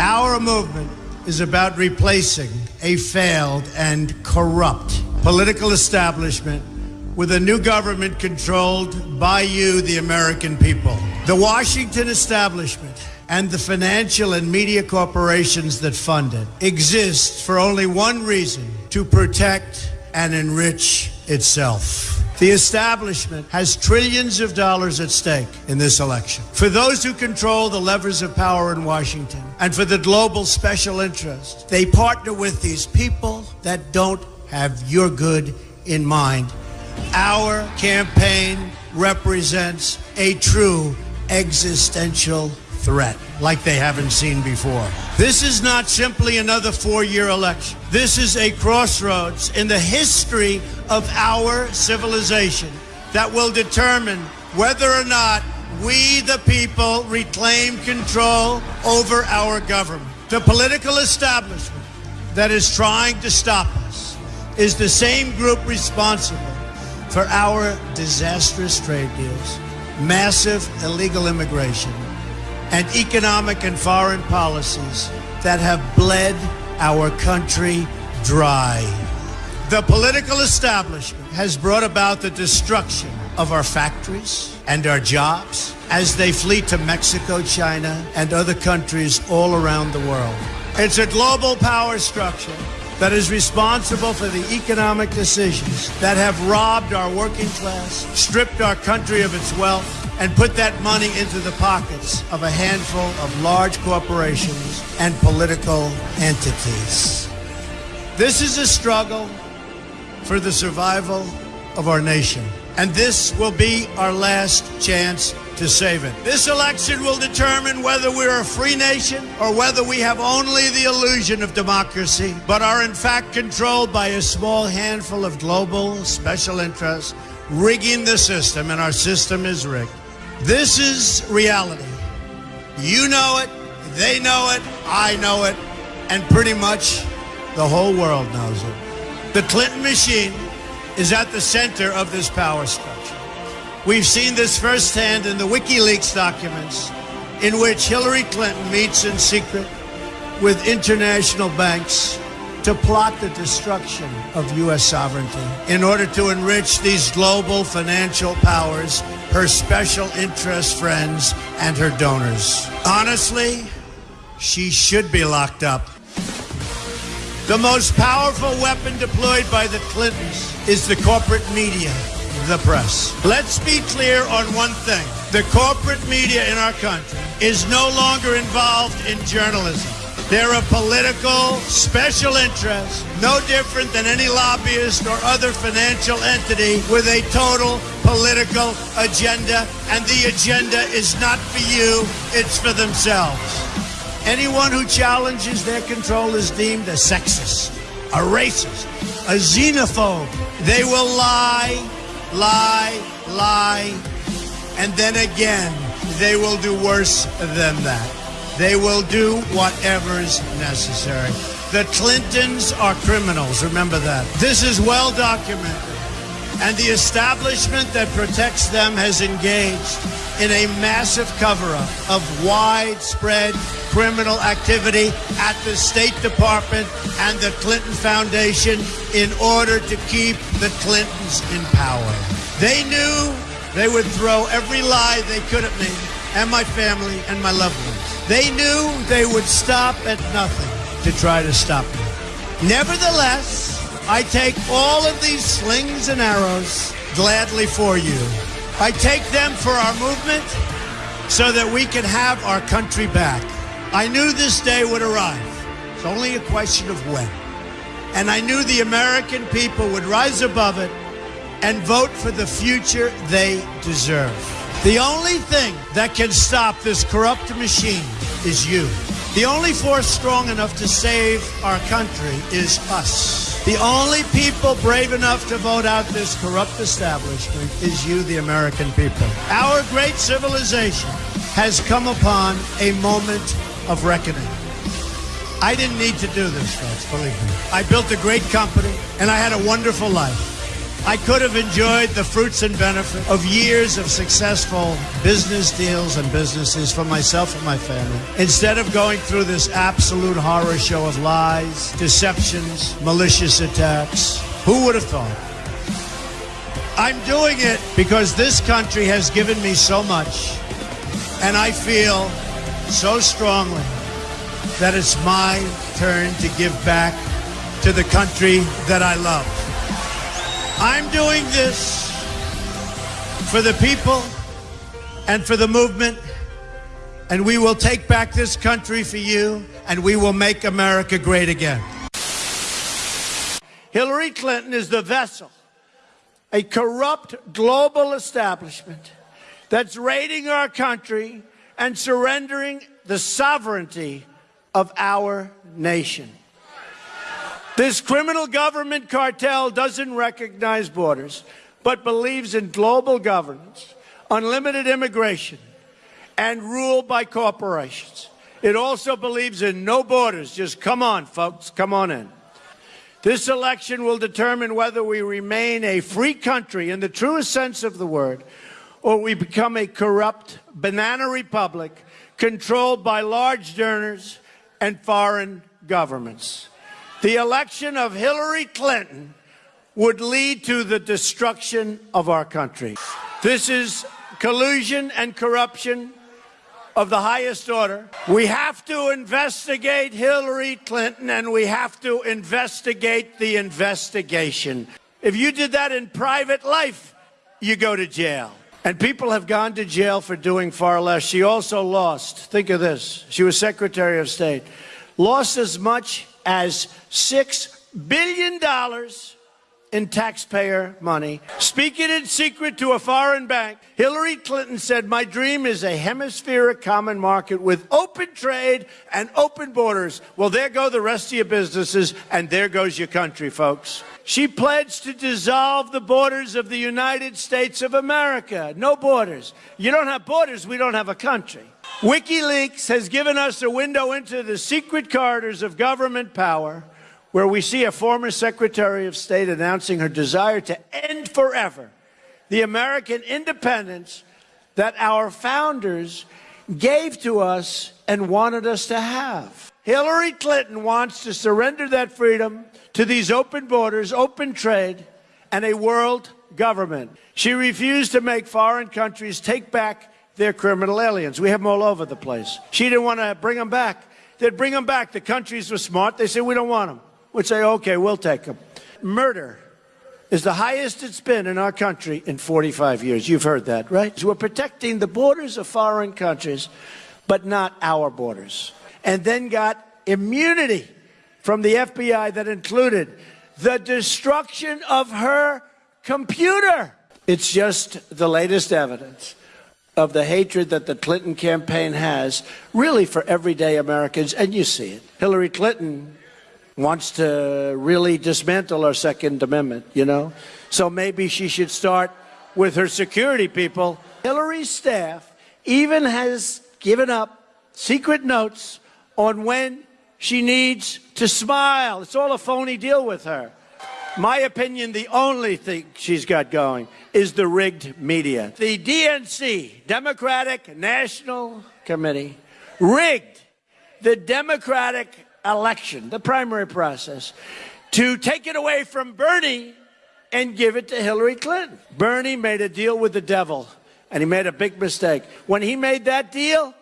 Our movement is about replacing a failed and corrupt political establishment with a new government controlled by you, the American people. The Washington establishment and the financial and media corporations that fund it exist for only one reason to protect and enrich itself. The establishment has trillions of dollars at stake in this election. For those who control the levers of power in Washington and for the global special interest, they partner with these people that don't have your good in mind. Our campaign represents a true existential threat like they haven't seen before. This is not simply another four year election. This is a crossroads in the history of our civilization that will determine whether or not we, the people, reclaim control over our government. The political establishment that is trying to stop us is the same group responsible for our disastrous trade deals, massive illegal immigration, and economic and foreign policies that have bled our country dry. The political establishment has brought about the destruction of our factories and our jobs as they flee to Mexico, China, and other countries all around the world. It's a global power structure that is responsible for the economic decisions that have robbed our working class, stripped our country of its wealth, and put that money into the pockets of a handful of large corporations and political entities. This is a struggle for the survival of our nation. And this will be our last chance to save it. This election will determine whether we're a free nation or whether we have only the illusion of democracy, but are in fact controlled by a small handful of global special interests rigging the system, and our system is rigged. This is reality. You know it, they know it, I know it, and pretty much the whole world knows it. The Clinton machine is at the center of this power structure. We've seen this firsthand in the WikiLeaks documents, in which Hillary Clinton meets in secret with international banks to plot the destruction of U.S. sovereignty in order to enrich these global financial powers, her special interest friends, and her donors. Honestly, she should be locked up. The most powerful weapon deployed by the Clintons is the corporate media, the press. Let's be clear on one thing. The corporate media in our country is no longer involved in journalism. They're a political special interest, no different than any lobbyist or other financial entity with a total political agenda. And the agenda is not for you, it's for themselves. Anyone who challenges their control is deemed a sexist, a racist, a xenophobe. They will lie, lie, lie, and then again, they will do worse than that. They will do whatever's necessary. The Clintons are criminals, remember that. This is well documented. And the establishment that protects them has engaged in a massive cover up of widespread criminal activity at the State Department and the Clinton Foundation in order to keep the Clintons in power. They knew they would throw every lie they could at me and my family and my loved ones. They knew they would stop at nothing to try to stop me. Nevertheless, I take all of these slings and arrows gladly for you. I take them for our movement so that we can have our country back. I knew this day would arrive. It's only a question of when. And I knew the American people would rise above it and vote for the future they deserve. The only thing that can stop this corrupt machine is you. The only force strong enough to save our country is us. The only people brave enough to vote out this corrupt establishment is you, the American people. Our great civilization has come upon a moment of reckoning. I didn't need to do this, folks, believe me. I built a great company and I had a wonderful life. I could have enjoyed the fruits and benefits of years of successful business deals and businesses for myself and my family. Instead of going through this absolute horror show of lies, deceptions, malicious attacks, who would have thought? I'm doing it because this country has given me so much, and I feel so strongly that it's my turn to give back to the country that I love. I'm doing this for the people and for the movement, and we will take back this country for you, and we will make America great again. Hillary Clinton is the vessel, a corrupt global establishment that's raiding our country and surrendering the sovereignty of our nation. This criminal government cartel doesn't recognize borders, but believes in global governance, unlimited immigration, and rule by corporations. It also believes in no borders. Just come on, folks, come on in. This election will determine whether we remain a free country in the truest sense of the word, or we become a corrupt banana republic controlled by large donors and foreign governments. The election of Hillary Clinton would lead to the destruction of our country. This is collusion and corruption of the highest order. We have to investigate Hillary Clinton and we have to investigate the investigation. If you did that in private life, you go to jail. And people have gone to jail for doing far less. She also lost, think of this, she was Secretary of State, lost as much as $6 billion in taxpayer money. Speaking in secret to a foreign bank, Hillary Clinton said, My dream is a hemispheric common market with open trade and open borders. Well, there go the rest of your businesses, and there goes your country, folks. She pledged to dissolve the borders of the United States of America. No borders. You don't have borders, we don't have a country. WikiLeaks has given us a window into the secret corridors of government power where we see a former Secretary of State announcing her desire to end forever the American independence that our founders gave to us and wanted us to have. Hillary Clinton wants to surrender that freedom to these open borders, open trade, and a world government. She refused to make foreign countries take back their criminal aliens. We have them all over the place. She didn't want to bring them back. They'd bring them back. The countries were smart. They said, we don't want them. We'd say, okay, we'll take them. Murder is the highest it's been in our country in 45 years. You've heard that, right? We're protecting the borders of foreign countries, but not our borders. And then got immunity from the FBI that included the destruction of her computer. It's just the latest evidence of the hatred that the Clinton campaign has, really for everyday Americans, and you see it. Hillary Clinton wants to really dismantle our Second Amendment, you know? So maybe she should start with her security people. Hillary's staff even has given up secret notes on when she needs to smile. It's all a phony deal with her. My opinion, the only thing she's got going is the rigged media. The DNC, Democratic National Committee, rigged the Democratic election, the primary process, to take it away from Bernie and give it to Hillary Clinton. Bernie made a deal with the devil, and he made a big mistake. When he made that deal,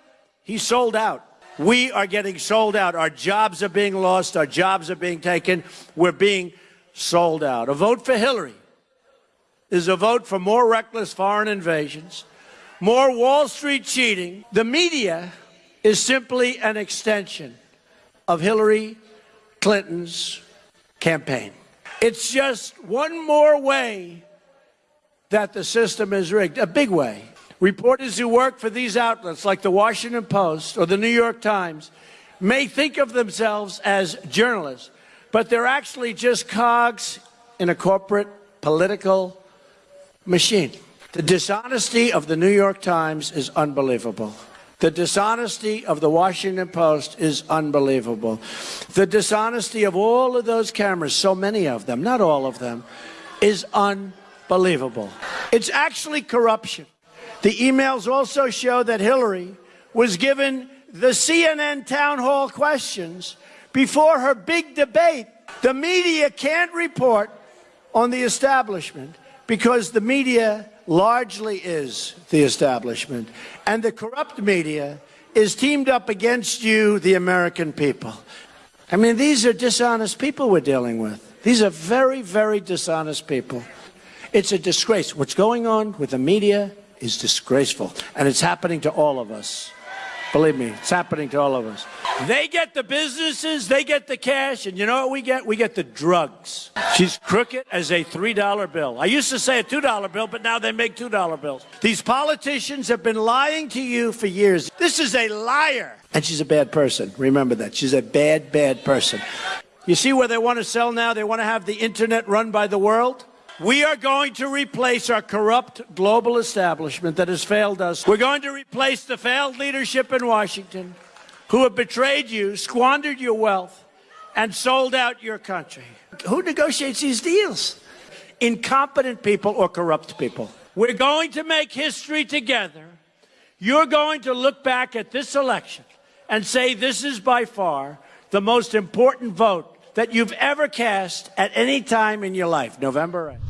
he sold out. We are getting sold out. Our jobs are being lost. Our jobs are being taken. We're being sold out. A vote for Hillary is a vote for more reckless foreign invasions, more Wall Street cheating. The media is simply an extension of Hillary Clinton's campaign. It's just one more way that the system is rigged, a big way. Reporters who work for these outlets, like the Washington Post or the New York Times, may think of themselves as journalists, but they're actually just cogs in a corporate political machine. The dishonesty of the New York Times is unbelievable. The dishonesty of the Washington Post is unbelievable. The dishonesty of all of those cameras, so many of them, not all of them, is unbelievable. It's actually corruption. The emails also show that Hillary was given the CNN town hall questions before her big debate. The media can't report on the establishment because the media largely is the establishment, and the corrupt media is teamed up against you, the American people. I mean, these are dishonest people we're dealing with. These are very, very dishonest people. It's a disgrace. What's going on with the media is disgraceful, and it's happening to all of us. Believe me, it's happening to all of us. They get the businesses, they get the cash, and you know what we get? We get the drugs. She's crooked as a $3 bill. I used to say a $2 bill, but now they make $2 bills. These politicians have been lying to you for years. This is a liar. And she's a bad person. Remember that. She's a bad, bad person. You see where they want to sell now? They want to have the internet run by the world? We are going to replace our corrupt global establishment that has failed us. We're going to replace the failed leadership in Washington who have betrayed you, squandered your wealth, and sold out your country. Who negotiates these deals? Incompetent people or corrupt people. We're going to make history together. You're going to look back at this election and say this is by far the most important vote that you've ever cast at any time in your life, November 8th.